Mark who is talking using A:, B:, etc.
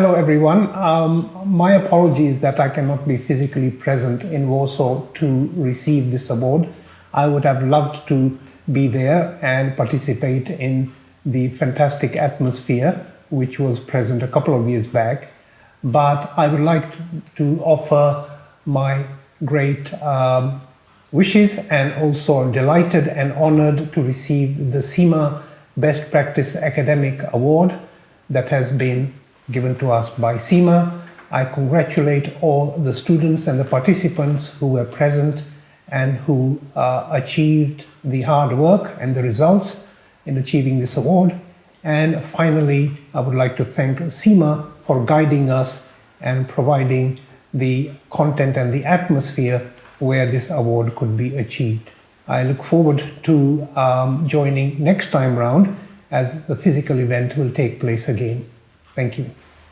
A: hello everyone. Um, my apologies that I cannot be physically present in Warsaw to receive this award. I would have loved to be there and participate in the fantastic atmosphere which was present a couple of years back. But I would like to offer my great um, wishes and also I'm delighted and honored to receive the CIMA Best Practice Academic Award that has been given to us by CIMA. I congratulate all the students and the participants who were present and who uh, achieved the hard work and the results in achieving this award. And finally, I would like to thank CIMA for guiding us and providing the content and the atmosphere where this award could be achieved. I look forward to um, joining next time round as the physical event will take place again. Thank you.